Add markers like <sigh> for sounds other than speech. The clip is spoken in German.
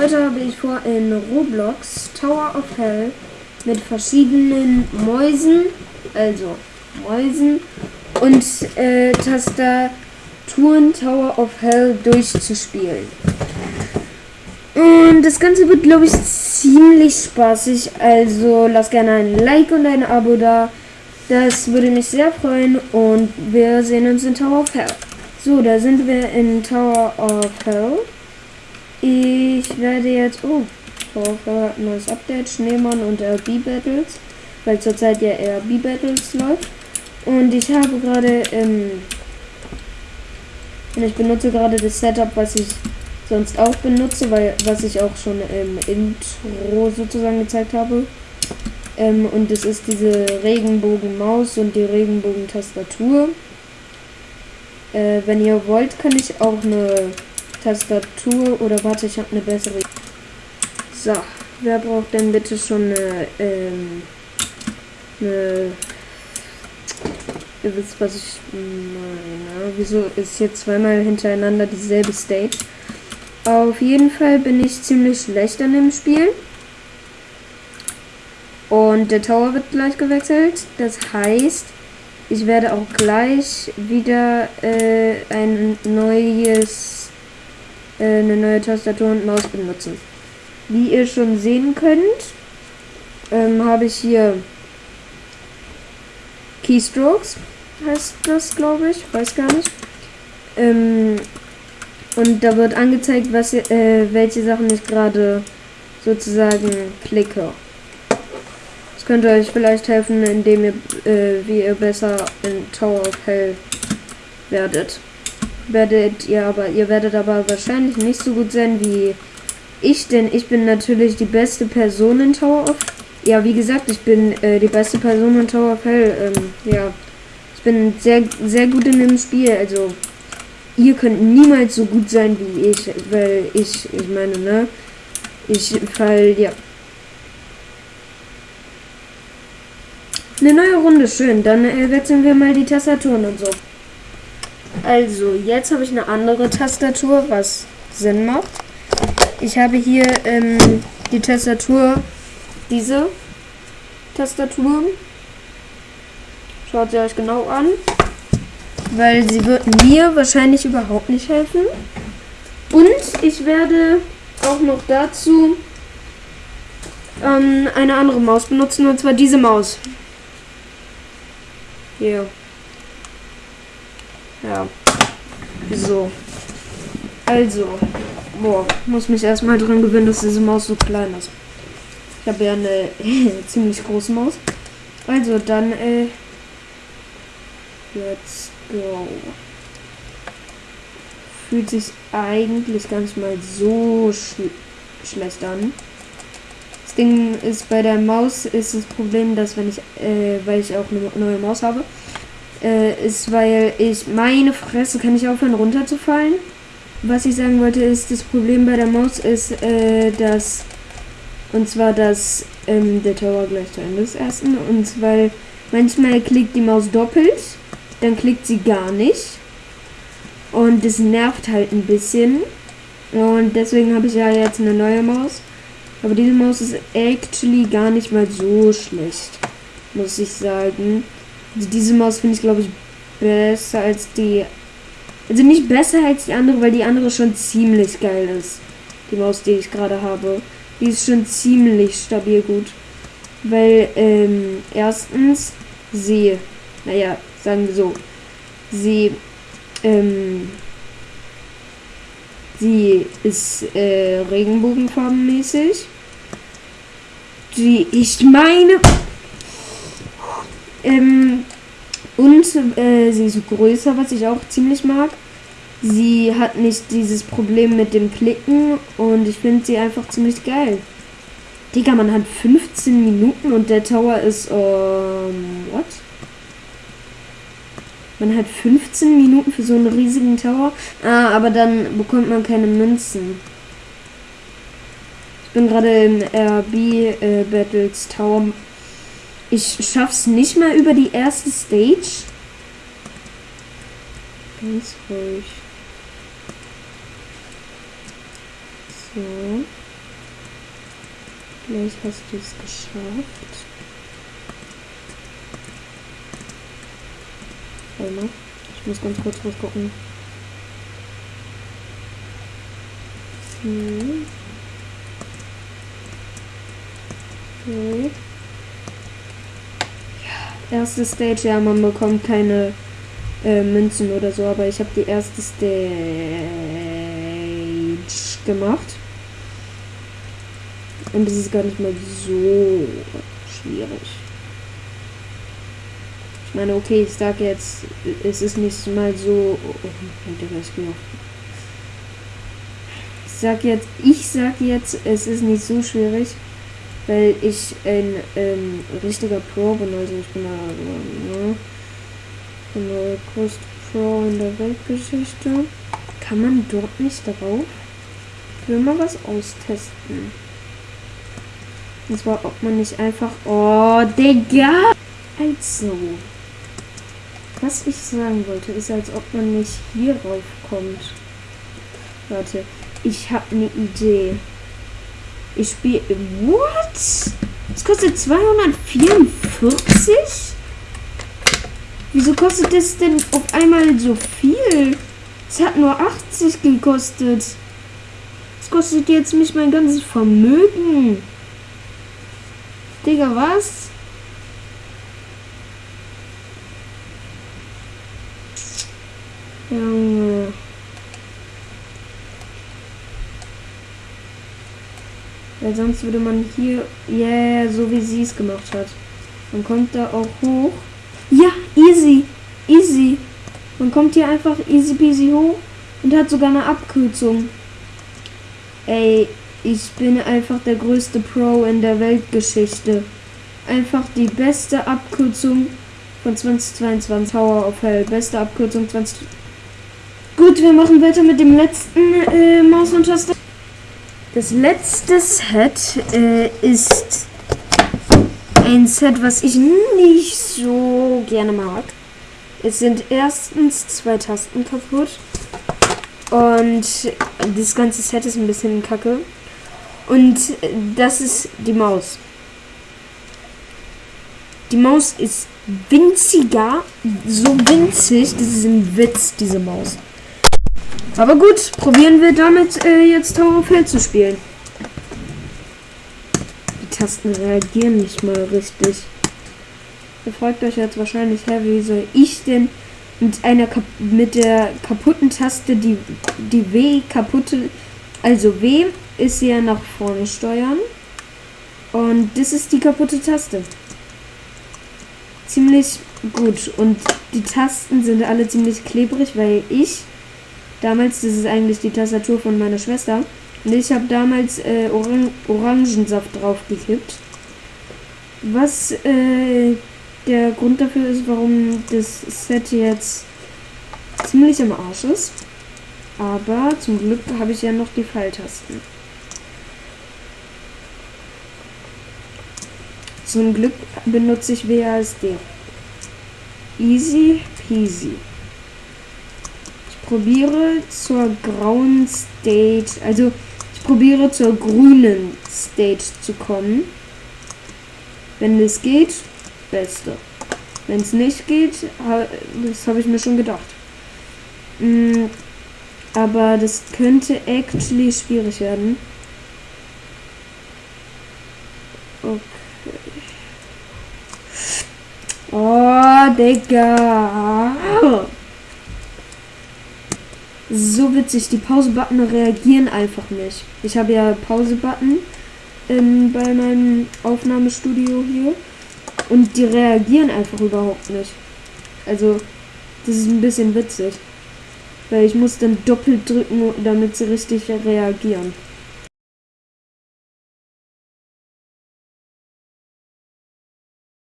Heute habe ich vor, in Roblox Tower of Hell mit verschiedenen Mäusen, also Mäusen und äh, Tastaturen Tower of Hell durchzuspielen. Und das Ganze wird, glaube ich, ziemlich spaßig. Also lasst gerne ein Like und ein Abo da. Das würde mich sehr freuen. Und wir sehen uns in Tower of Hell. So, da sind wir in Tower of Hell. Ich werde jetzt... Oh, Hell hat ein neues Update. Schneemann und RB Battles. Weil zurzeit ja RB Battles läuft. Und ich habe gerade... Ähm, und ich benutze gerade das Setup, was ich sonst auch benutze, weil was ich auch schon im Intro sozusagen gezeigt habe. Ähm, und es ist diese Regenbogenmaus und die Regenbogentastatur. Äh, wenn ihr wollt, kann ich auch eine Tastatur oder warte, ich habe eine bessere. So, wer braucht denn bitte schon eine, ähm, eine Ihr wisst, was ich meine. Wieso ist hier zweimal hintereinander dieselbe Stage? Auf jeden Fall bin ich ziemlich schlecht an dem Spiel. Und der Tower wird gleich gewechselt. Das heißt, ich werde auch gleich wieder äh, ein neues, eine neue Tastatur und Maus benutzen. Wie ihr schon sehen könnt, ähm, habe ich hier Keystrokes, heißt das, glaube ich, weiß gar nicht. Ähm, und da wird angezeigt, was äh, welche Sachen ich gerade sozusagen klicke. Das könnte euch vielleicht helfen, indem ihr, äh, wie ihr besser in Tower of Hell werdet. Werdet ihr aber, ihr werdet aber wahrscheinlich nicht so gut sein wie ich, denn ich bin natürlich die beste Person in Tower of Ja, wie gesagt, ich bin äh, die beste Person in Tower of Hell. Ähm, ja, ich bin sehr, sehr gut in dem Spiel, also ihr könnt niemals so gut sein wie ich, weil ich, ich meine, ne, ich fall, ja. Eine neue Runde, schön. Dann äh, wechseln wir mal die Tastaturen und so. Also, jetzt habe ich eine andere Tastatur, was Sinn macht. Ich habe hier ähm, die Tastatur, diese Tastatur. Schaut sie euch genau an weil sie wird mir wahrscheinlich überhaupt nicht helfen. Und ich werde auch noch dazu ähm, eine andere Maus benutzen, und zwar diese Maus. Hier. Ja. So. Also. Boah, muss mich erstmal dran gewöhnen, dass diese Maus so klein ist. Ich habe ja eine <laughs> ziemlich große Maus. Also, dann, äh, jetzt go. Fühlt sich eigentlich nicht mal so sch schlecht an. Das Ding ist, bei der Maus ist das Problem, dass wenn ich, äh, weil ich auch eine neue Maus habe, äh, ist, weil ich, meine Fresse, kann ich aufhören runterzufallen? Was ich sagen wollte, ist, das Problem bei der Maus ist, äh, dass, und zwar, dass ähm, der Tower gleich zu Ende ist ersten, und weil manchmal klickt die Maus doppelt dann klickt sie gar nicht. Und das nervt halt ein bisschen. Und deswegen habe ich ja jetzt eine neue Maus. Aber diese Maus ist actually gar nicht mal so schlecht. Muss ich sagen. Also diese Maus finde ich, glaube ich, besser als die. Also nicht besser als die andere, weil die andere schon ziemlich geil ist. Die Maus, die ich gerade habe. Die ist schon ziemlich stabil gut. Weil, ähm, erstens, sie, naja, sagen wir so, sie, ähm, sie ist äh, regenbogenfarbenmäßig. Die, ich meine, ähm, und äh, sie ist größer, was ich auch ziemlich mag. Sie hat nicht dieses Problem mit dem Klicken und ich finde sie einfach ziemlich geil. Digga, man hat 15 Minuten und der Tower ist, ähm, what? Man hat 15 Minuten für so einen riesigen Tower. Ah, aber dann bekommt man keine Münzen. Ich bin gerade im RB äh, Battles Tower. Ich schaff's nicht mal über die erste Stage. Ganz ruhig. So. Vielleicht hast du es geschafft. Warte mal. Ich muss ganz kurz was gucken. Hm. Okay. Erste Stage, ja, man bekommt keine äh, Münzen oder so, aber ich habe die erste Stage gemacht. Und es ist gar nicht mal so schwierig. Ich meine, okay, ich sag jetzt, es ist nicht mal so. Oh, oh, ich sag jetzt, ich sag jetzt, es ist nicht so schwierig, weil ich ein ähm, richtiger Pro bin. Also ich bin da, ne, bin der größte Pro in der Weltgeschichte. Kann man dort nicht drauf? Ich will mal was austesten. Und zwar, ob man nicht einfach. Oh, Digga! Also. Was ich sagen wollte, ist, als ob man nicht hier raufkommt. Warte, ich habe eine Idee. Ich spiele. What? Das kostet 244? Wieso kostet das denn auf einmal so viel? Es hat nur 80 gekostet. Das kostet jetzt mich mein ganzes Vermögen. Digga, was? Weil sonst würde man hier, yeah, so wie sie es gemacht hat. Man kommt da auch hoch. Ja, easy, easy. Man kommt hier einfach easy peasy hoch und hat sogar eine Abkürzung. Ey, ich bin einfach der größte Pro in der Weltgeschichte. Einfach die beste Abkürzung von 2022. Power of Hell. Beste Abkürzung 20. Gut, wir machen weiter mit dem letzten äh, Maus und Taste. Das letzte Set äh, ist ein Set, was ich nicht so gerne mag. Es sind erstens zwei Tasten kaputt. Und das ganze Set ist ein bisschen kacke. Und das ist die Maus. Die Maus ist winziger, so winzig, das ist ein Witz, diese Maus. Aber gut, probieren wir damit äh, jetzt Tower of Hell zu spielen. Die Tasten reagieren nicht mal richtig. Ihr fragt euch jetzt wahrscheinlich, hä, wie soll ich denn mit einer mit der kaputten Taste die die W kaputte also W ist ja nach vorne steuern. Und das ist die kaputte Taste. Ziemlich gut. Und die Tasten sind alle ziemlich klebrig, weil ich damals, das ist eigentlich die Tastatur von meiner Schwester, und ich habe damals äh, Orang Orangensaft draufgekippt. Was äh, der Grund dafür ist, warum das Set jetzt ziemlich am Arsch ist. Aber zum Glück habe ich ja noch die Pfeiltasten. Zum Glück benutze ich WASD. Easy peasy. Probiere zur grauen Stage, also ich probiere zur grünen Stage zu kommen. Wenn es geht, beste. Wenn es nicht geht, das habe ich mir schon gedacht. Mm, aber das könnte actually schwierig werden. Okay. Oh, Digga. So witzig. Die Pause-Button reagieren einfach nicht. Ich habe ja Pause-Button ähm, bei meinem Aufnahmestudio hier. Und die reagieren einfach überhaupt nicht. Also, das ist ein bisschen witzig. Weil ich muss dann doppelt drücken, damit sie richtig reagieren.